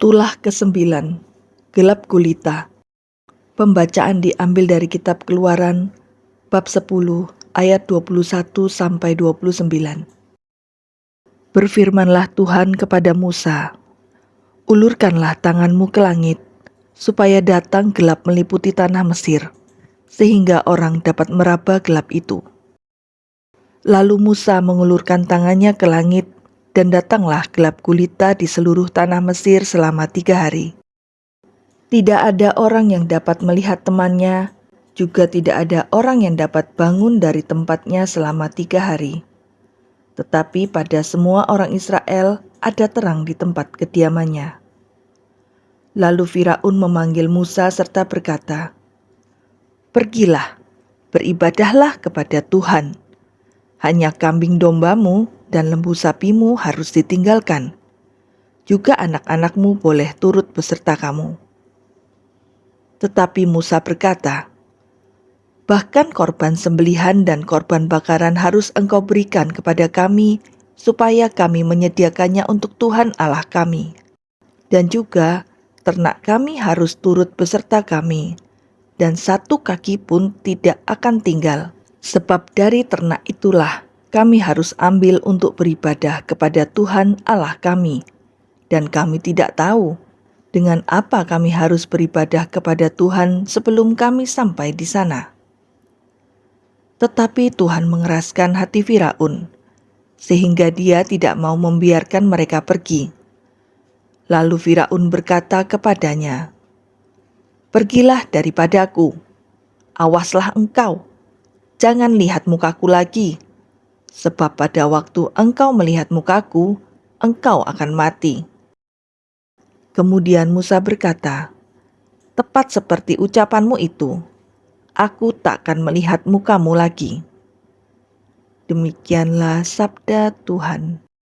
Tulah ke-9 Gelap Gulita Pembacaan diambil dari kitab Keluaran bab 10 ayat 21 sampai 29. Berfirmanlah Tuhan kepada Musa, Ulurkanlah tanganmu ke langit, supaya datang gelap meliputi tanah Mesir, sehingga orang dapat meraba gelap itu. Lalu Musa mengulurkan tangannya ke langit, dan datanglah gelap gulita di seluruh tanah Mesir selama tiga hari. Tidak ada orang yang dapat melihat temannya, juga tidak ada orang yang dapat bangun dari tempatnya selama tiga hari. Tetapi pada semua orang Israel ada terang di tempat kediamannya. Lalu Firaun memanggil Musa serta berkata, Pergilah, beribadahlah kepada Tuhan. Hanya kambing dombamu dan lembu sapimu harus ditinggalkan. Juga anak-anakmu boleh turut beserta kamu. Tetapi Musa berkata, Bahkan korban sembelihan dan korban bakaran harus engkau berikan kepada kami, supaya kami menyediakannya untuk Tuhan Allah kami. Dan juga ternak kami harus turut beserta kami, dan satu kaki pun tidak akan tinggal, sebab dari ternak itulah kami harus ambil untuk beribadah kepada Tuhan Allah kami, dan kami tidak tahu dengan apa kami harus beribadah kepada Tuhan sebelum kami sampai di sana. Tetapi Tuhan mengeraskan hati Firaun, sehingga dia tidak mau membiarkan mereka pergi. Lalu Firaun berkata kepadanya, "Pergilah daripadaku, awaslah engkau, jangan lihat mukaku lagi." Sebab pada waktu engkau melihat mukaku, engkau akan mati. Kemudian Musa berkata, Tepat seperti ucapanmu itu, aku takkan melihat mukamu lagi. Demikianlah sabda Tuhan.